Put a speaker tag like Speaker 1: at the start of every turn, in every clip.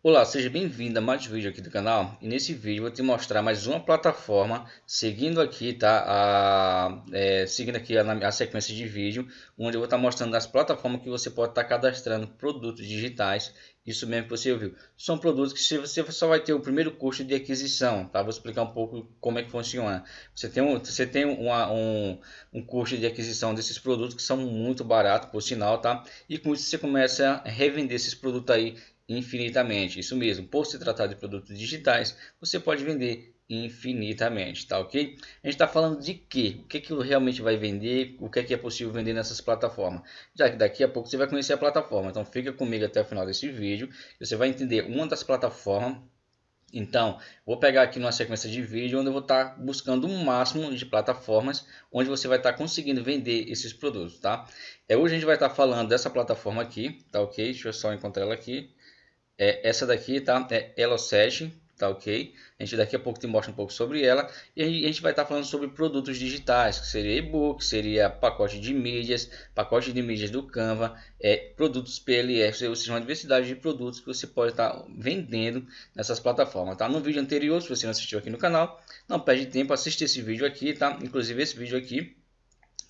Speaker 1: Olá, seja bem-vindo a mais um vídeo aqui do canal e nesse vídeo vou te mostrar mais uma plataforma seguindo aqui, tá? A, é, seguindo aqui a, a, sequência de vídeo onde eu vou estar tá mostrando as plataformas que você pode estar tá cadastrando produtos digitais isso mesmo que você ouviu. São produtos que você só vai ter o primeiro custo de aquisição, tá? Vou explicar um pouco como é que funciona. Você tem um, você tem uma, um, um custo de aquisição desses produtos que são muito baratos, por sinal, tá? E com isso você começa a revender esses produtos aí infinitamente. Isso mesmo, por se tratar de produtos digitais, você pode vender infinitamente, tá ok? A gente está falando de que? O que que realmente vai vender? O que é que é possível vender nessas plataformas? Já que daqui a pouco você vai conhecer a plataforma, então fica comigo até o final desse vídeo. Você vai entender uma das plataformas então, vou pegar aqui numa sequência de vídeo onde eu vou estar tá buscando um máximo de plataformas onde você vai estar tá conseguindo vender esses produtos, tá? É, hoje a gente vai estar tá falando dessa plataforma aqui, tá ok? Deixa eu só encontrar ela aqui é, essa daqui tá? É Elo7 tá ok? A gente daqui a pouco te mostra um pouco sobre ela. E a gente vai estar tá falando sobre produtos digitais que seria e-book seria pacote de mídias pacote de mídias do Canva é produtos PLF ou seja uma diversidade de produtos que você pode estar tá vendendo nessas plataformas tá? No vídeo anterior se você não assistiu aqui no canal não perde tempo assiste esse vídeo aqui tá? Inclusive esse vídeo aqui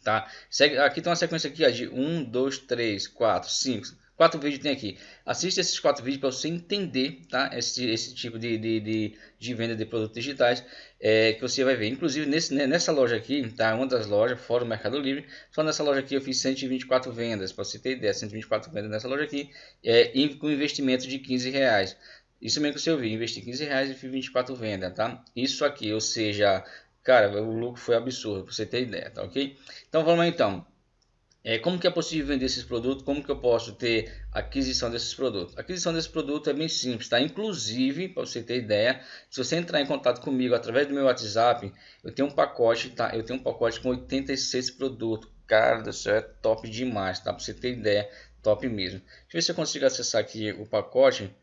Speaker 1: tá? Segue, aqui tem uma sequência aqui ó, de 1 2 3 4 5 quatro vídeos tem aqui. Assiste esses quatro vídeos para você entender tá? esse, esse tipo de, de, de, de venda de produtos digitais é, que você vai ver. Inclusive nesse, né, nessa loja aqui, tá? uma das lojas fora do Mercado Livre, só nessa loja aqui eu fiz 124 vendas, para você ter ideia, 124 vendas nessa loja aqui, é, com investimento de 15 reais. Isso mesmo que você ouviu, investi 15 reais e fiz 24 vendas, tá? Isso aqui, ou seja, cara, o lucro foi absurdo, você ter ideia, tá ok? Então vamos lá então. É, como que é possível vender esses produtos? Como que eu posso ter aquisição desses produtos? A aquisição desse produto é bem simples, tá? Inclusive, para você ter ideia, se você entrar em contato comigo através do meu WhatsApp, eu tenho um pacote, tá? Eu tenho um pacote com 86 produtos. Cara do céu, é top demais, tá? Para você ter ideia, top mesmo. Deixa eu ver se eu consigo acessar aqui o pacote.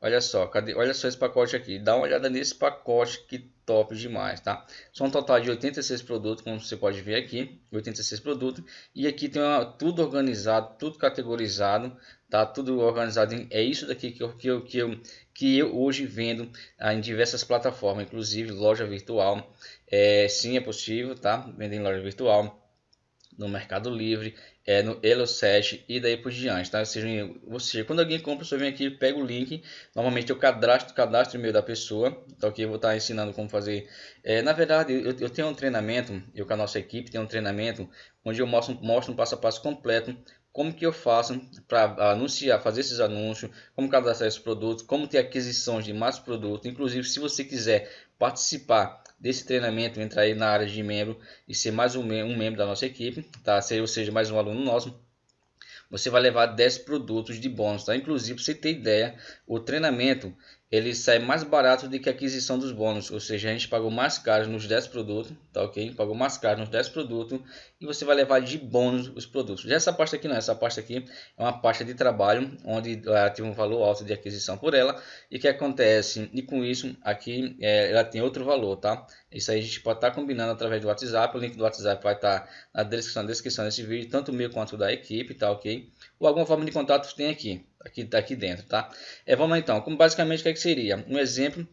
Speaker 1: Olha só, cadê? Olha só esse pacote aqui. Dá uma olhada nesse pacote que top demais, tá? São um total de 86 produtos, como você pode ver aqui, 86 produtos. E aqui tem uma, tudo organizado, tudo categorizado, tá? Tudo organizado. Em, é isso daqui que eu, que eu, que eu, que eu hoje vendo ah, em diversas plataformas, inclusive loja virtual. É, sim, é possível, tá? Vender em loja virtual no Mercado Livre, é, no Elo7 e daí por diante, tá? Ou seja, você, quando alguém compra, você vem aqui, pega o link, normalmente eu cadastro, cadastro o e-mail da pessoa, tá ok? Eu vou estar ensinando como fazer. É, na verdade, eu, eu tenho um treinamento, eu com a nossa equipe tem um treinamento, onde eu mostro, mostro um passo a passo completo como que eu faço para anunciar, fazer esses anúncios, como cadastrar esses produtos, como ter aquisição de mais produtos. Inclusive, se você quiser participar desse treinamento, entrar aí na área de membro e ser mais um, um membro da nossa equipe, tá? Ou seja, mais um aluno nosso, você vai levar 10 produtos de bônus, tá? Inclusive, para você ter ideia, o treinamento ele sai mais barato do que a aquisição dos bônus, ou seja, a gente pagou mais caro nos 10 produtos, tá ok? Pagou mais caro nos 10 produtos e você vai levar de bônus os produtos. Já essa pasta aqui não, essa pasta aqui é uma pasta de trabalho, onde ela tem um valor alto de aquisição por ela e que acontece, e com isso aqui é, ela tem outro valor, tá? Isso aí a gente pode estar tá combinando através do WhatsApp, o link do WhatsApp vai estar tá na descrição, na descrição desse vídeo, tanto meu quanto da equipe, tá ok? Ou alguma forma de contato tem aqui, aqui, aqui dentro, tá? É, vamos lá então, como basicamente o que, é que seria? Um exemplo,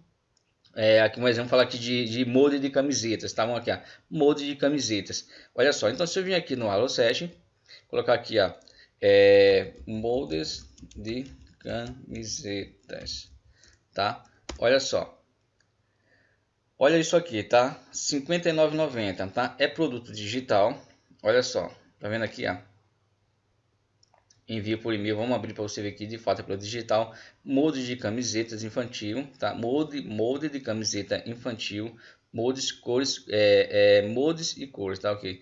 Speaker 1: é, aqui um exemplo falar aqui de, de molde de camisetas, tá? Vamos aqui, ó, molde de camisetas. Olha só, então se eu vir aqui no Halo 7, colocar aqui, ó, é, moldes de camisetas, tá? Olha só. Olha isso aqui, tá? R$ 59,90, tá? É produto digital. Olha só, tá vendo aqui, ó? Envia por e-mail. Vamos abrir para você ver aqui de fato é pelo digital. Molde de camisetas infantil, tá? Molde, molde de camiseta infantil, moldes, cores, é, é, moldes e cores, tá? Ok.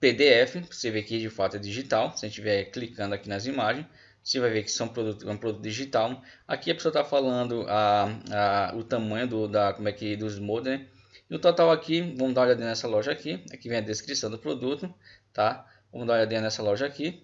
Speaker 1: PDF, você vê que de fato é digital. Se a gente estiver clicando aqui nas imagens, você vai ver que são produto, é um produto digital. Aqui a pessoa está falando a, a, o tamanho do, da, como é que, dos moldes, né? No total aqui, vamos dar uma olhada nessa loja aqui. Aqui vem a descrição do produto, tá? Vamos dar uma olhada nessa loja aqui.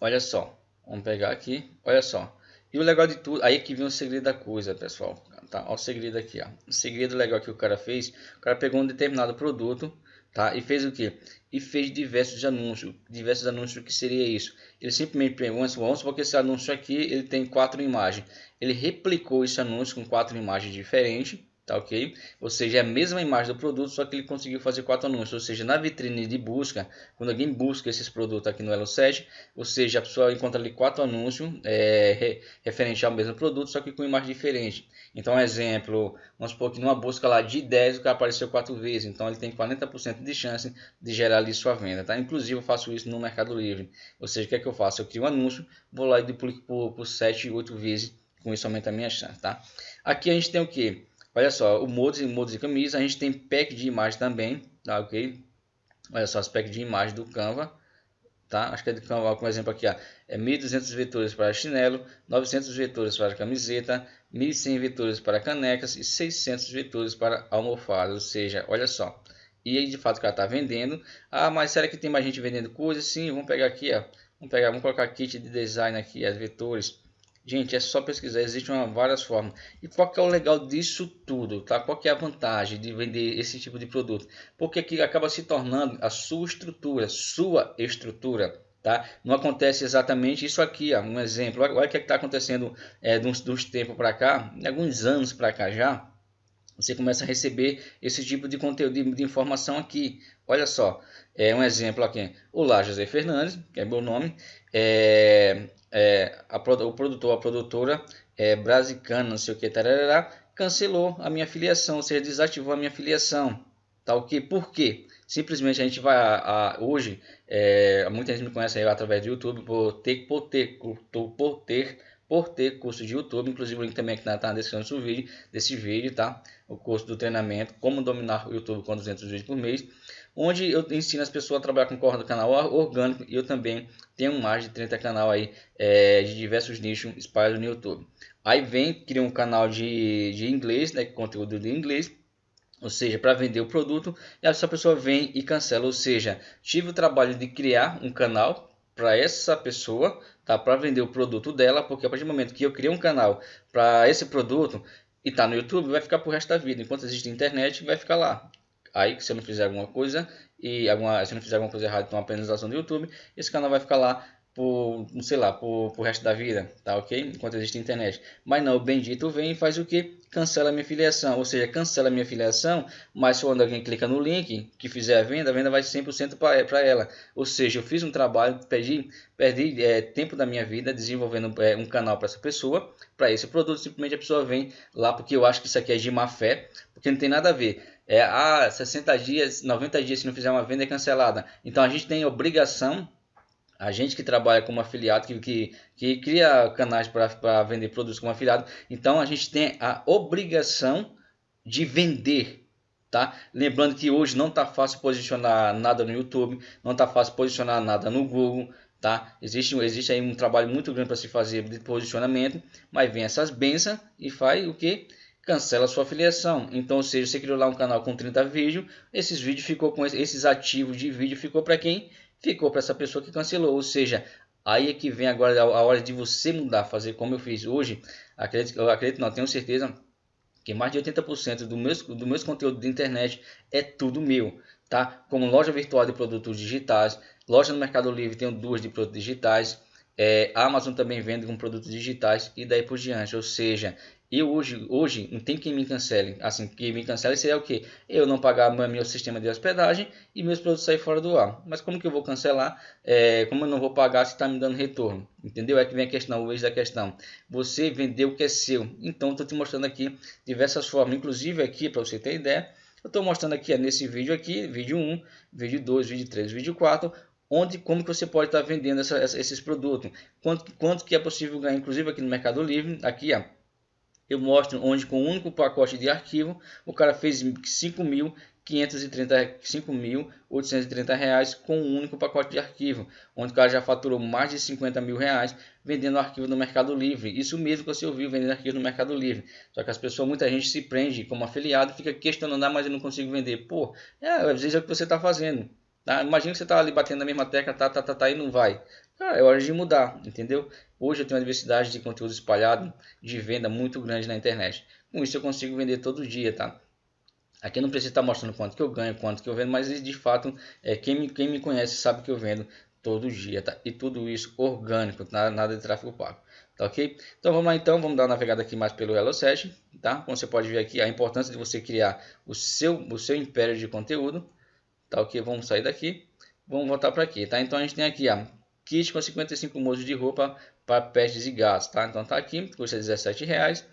Speaker 1: Olha só, vamos pegar aqui, olha só. E o legal de tudo, aí que vem o segredo da coisa, pessoal. Tá, olha o segredo aqui, ó. O segredo legal que o cara fez, o cara pegou um determinado produto, tá? E fez o que? E fez diversos anúncios. Diversos anúncios, que seria isso? Ele simplesmente, vamos supor que esse anúncio aqui, ele tem quatro imagens. Ele replicou esse anúncio com quatro imagens diferentes, tá ok? Ou seja, é a mesma imagem do produto, só que ele conseguiu fazer quatro anúncios. Ou seja, na vitrine de busca, quando alguém busca esses produtos aqui no Elo7, ou seja, a pessoa encontra ali quatro anúncios é, referente ao mesmo produto, só que com imagem diferente. Então, um exemplo, vamos supor que numa busca lá de 10, o cara apareceu quatro vezes, então ele tem 40% de chance de gerar ali sua venda, tá? Inclusive, eu faço isso no Mercado Livre. Ou seja, o que é que eu faço? Eu crio um anúncio, vou lá e duplico por, por 7, 8 vezes, com isso aumenta a minha chance, tá? Aqui a gente tem o que? Olha só, o modos e modos de camisa, a gente tem pack de imagem também, tá ok? Olha só, as packs de imagem do Canva, tá? Acho que é do Canva, como exemplo aqui, ó, é 1200 vetores para chinelo, 900 vetores para camiseta, 1100 vetores para canecas e 600 vetores para almofadas, ou seja, olha só. E aí de fato o cara está vendendo. Ah, mas será que tem mais gente vendendo coisas? Sim, vamos pegar aqui, ó. Vamos pegar, vamos colocar kit de design aqui, as vetores. Gente, é só pesquisar, existem várias formas. E qual que é o legal disso tudo, tá? Qual que é a vantagem de vender esse tipo de produto? Porque aqui acaba se tornando a sua estrutura, sua estrutura, tá? Não acontece exatamente isso aqui, ó, um exemplo. Olha o que é está acontecendo é, dos, dos tempos para cá, alguns anos para cá já. Você começa a receber esse tipo de conteúdo, de, informação aqui. Olha só, é um exemplo aqui. Olá, José Fernandes, que é meu nome. É, é, a, o produtor, a produtora é, Brasicana, não sei o que, tarará, cancelou a minha filiação, ou seja, desativou a minha filiação. Tá ok? Por quê? Simplesmente a gente vai a, a hoje, é, muita gente me conhece aí através do YouTube por ter, por ter, por ter, por ter curso de YouTube, inclusive o link também aqui na, tá na descrição do vídeo, desse vídeo, tá? O curso do treinamento, como dominar o YouTube com 200 vídeos por mês onde eu ensino as pessoas a trabalhar com corda do canal orgânico e eu também tenho mais de 30 canal aí é, de diversos nichos espalhados no YouTube. Aí vem, cria um canal de, de inglês, né, conteúdo de inglês, ou seja, para vender o produto, e essa pessoa vem e cancela, ou seja, tive o trabalho de criar um canal para essa pessoa, tá, para vender o produto dela, porque a partir do momento que eu criei um canal para esse produto e está no YouTube, vai ficar para o resto da vida, enquanto existe internet, vai ficar lá. Aí, se eu não fizer alguma coisa e alguma, se eu não fizer alguma coisa errada com a penalização do YouTube, esse canal vai ficar lá por, sei lá, por, por resto da vida, tá ok? Enquanto existe internet. Mas não, o bendito vem e faz o que? Cancela minha filiação, ou seja, cancela minha filiação, mas quando alguém clica no link que fizer a venda, a venda vai 100% para ela. Ou seja, eu fiz um trabalho, perdi, perdi é, tempo da minha vida desenvolvendo é, um canal para essa pessoa, para esse produto, simplesmente a pessoa vem lá porque eu acho que isso aqui é de má fé, porque não tem nada a ver é, ah, 60 dias, 90 dias se não fizer uma venda é cancelada. Então a gente tem obrigação, a gente que trabalha como afiliado, que, que, que cria canais para vender produtos como afiliado, então a gente tem a obrigação de vender. Tá? Lembrando que hoje não está fácil posicionar nada no YouTube, não está fácil posicionar nada no Google, tá? Existe, existe aí um trabalho muito grande para se fazer de posicionamento, mas vem essas bênçãos e faz o que? cancela sua afiliação. Então, ou seja, você criou lá um canal com 30 vídeos, esses vídeos ficou com esses ativos de vídeo ficou para quem? Ficou para essa pessoa que cancelou. Ou seja, aí é que vem agora a hora de você mudar, fazer como eu fiz hoje. Acredito, eu acredito, não, tenho certeza que mais de 80% do meus, do meus conteúdo de internet é tudo meu, tá? Como loja virtual de produtos digitais, loja no Mercado Livre tenho duas de produtos digitais, é, a Amazon também vende com produtos digitais e daí por diante. Ou seja, eu hoje, hoje não tem quem me cancele. Assim, quem me cancele seria o que? Eu não pagar meu sistema de hospedagem e meus produtos sair fora do ar. Mas como que eu vou cancelar? É, como eu não vou pagar se está me dando retorno? Entendeu? É que vem a questão, o da questão. Você vendeu o que é seu. Então, estou te mostrando aqui diversas formas. Inclusive aqui, para você ter ideia, eu estou mostrando aqui nesse vídeo aqui, vídeo 1, vídeo 2, vídeo 3, vídeo 4, onde como que você pode estar tá vendendo essa, esses produtos. Quanto, quanto que é possível ganhar, inclusive aqui no Mercado Livre, aqui ó eu mostro onde com um único pacote de arquivo o cara fez 5.830 reais com um único pacote de arquivo, onde o cara já faturou mais de 50 mil reais vendendo arquivo no Mercado Livre. Isso mesmo que você ouviu vendendo arquivo no Mercado Livre. Só que as pessoas, muita gente se prende como afiliado fica questionando, ah, mas eu não consigo vender. Pô, é, às vezes é o que você está fazendo. Tá? Imagina que você está ali batendo na mesma tecla, tá, tá, tá, tá, e não vai. Cara, é hora de mudar, entendeu? Hoje eu tenho uma diversidade de conteúdo espalhado de venda muito grande na internet. Com isso eu consigo vender todo dia, tá? Aqui não precisa estar mostrando quanto que eu ganho, quanto que eu vendo, mas de fato, é, quem, me, quem me conhece sabe que eu vendo todo dia, tá? E tudo isso orgânico, nada, nada de tráfego pago, tá ok? Então vamos lá então, vamos dar uma navegada aqui mais pelo HelloSet, tá? Como você pode ver aqui, a importância de você criar o seu, o seu império de conteúdo, tá ok? Vamos sair daqui, vamos voltar para aqui, tá? Então a gente tem aqui, a kit com 55 modos de roupa para pestes e gatos, tá? Então tá aqui, custa 17 reais,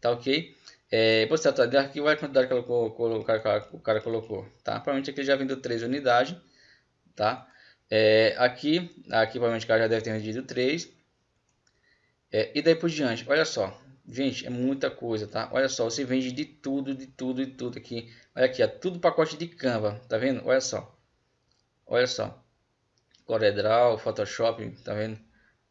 Speaker 1: tá ok? É, você tá aqui vai a quantidade que o cara, o cara colocou, tá? Provavelmente aqui já vendeu 3 unidades, tá? É, aqui, aqui provavelmente o cara já deve ter vendido 3. É, e daí por diante, olha só. Gente, é muita coisa, tá? Olha só, você vende de tudo, de tudo, de tudo aqui. Olha aqui, é tudo pacote de Canva, tá vendo? Olha só. Olha só. Corel Photoshop, tá vendo?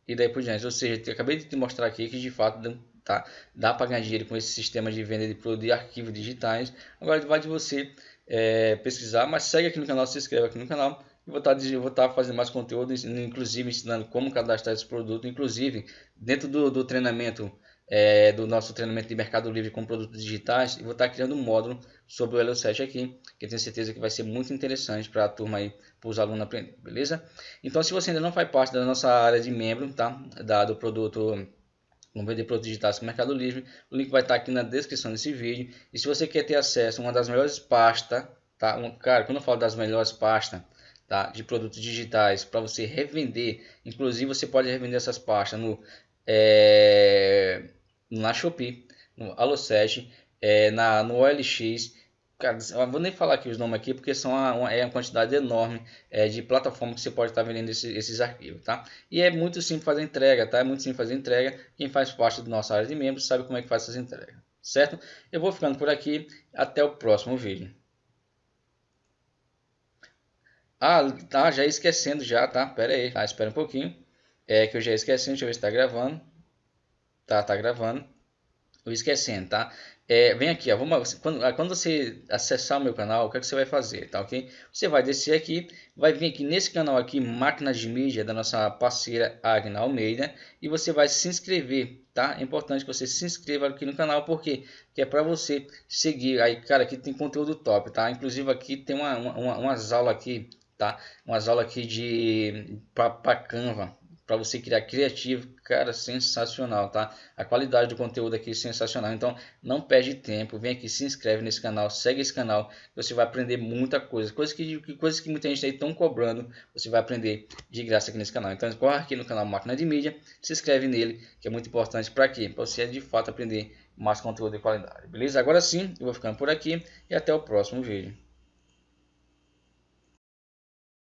Speaker 1: E daí por diante. Ou seja, acabei de te mostrar aqui que de fato tá, dá para ganhar dinheiro com esse sistema de venda de produtos e arquivos digitais. Agora vai de você é, pesquisar, mas segue aqui no canal, se inscreve aqui no canal vou estar, vou estar fazendo mais conteúdo, inclusive ensinando como cadastrar esse produto, inclusive dentro do, do treinamento, é, do nosso treinamento de Mercado Livre com produtos digitais, eu vou estar criando um módulo sobre o Elo7 aqui, que eu tenho certeza que vai ser muito interessante para a turma aí, para os alunos aprender, beleza? Então, se você ainda não faz parte da nossa área de membro, tá? Da, do produto Vamos vender produtos digitais com Mercado Livre. O link vai estar aqui na descrição desse vídeo. E se você quer ter acesso a uma das melhores pastas, tá? Um, cara, quando eu falo das melhores pastas, tá? de produtos digitais para você revender. Inclusive você pode revender essas pastas no, é, na Shopee, no Alocet, é, na, no OLX. Cara, eu vou nem falar aqui os nomes aqui porque são uma, é uma quantidade enorme é, de plataformas que você pode estar vendendo esse, esses arquivos, tá? E é muito simples fazer entrega, tá? É muito simples fazer entrega. Quem faz parte da nossa área de membros sabe como é que faz essas entregas, certo? Eu vou ficando por aqui. Até o próximo vídeo. Ah, tá, já esquecendo já, tá? Pera aí, tá? Espera um pouquinho. É que eu já esqueci, deixa eu ver se tá gravando. Tá, tá gravando. Eu esquecendo, tá? É, vem aqui, ó, vamos, quando, ah, quando você acessar o meu canal, o que, é que você vai fazer, tá ok? Você vai descer aqui, vai vir aqui nesse canal aqui, Máquinas de Mídia, da nossa parceira Agna Almeida, e você vai se inscrever, tá? É importante que você se inscreva aqui no canal, porque que é para você seguir, aí, cara, aqui tem conteúdo top, tá? Inclusive aqui tem uma, uma, umas aulas aqui tá? Umas aulas aqui de para Canva, para você criar criativo, cara, sensacional, tá? A qualidade do conteúdo aqui é sensacional. Então, não perde tempo, vem aqui, se inscreve nesse canal, segue esse canal, você vai aprender muita coisa, coisas que coisas que muita gente aí estão cobrando, você vai aprender de graça aqui nesse canal. Então, corre aqui no canal Máquina de Mídia, se inscreve nele, que é muito importante para quê? Para você de fato aprender mais conteúdo de qualidade. Beleza? Agora sim, eu vou ficando por aqui e até o próximo vídeo.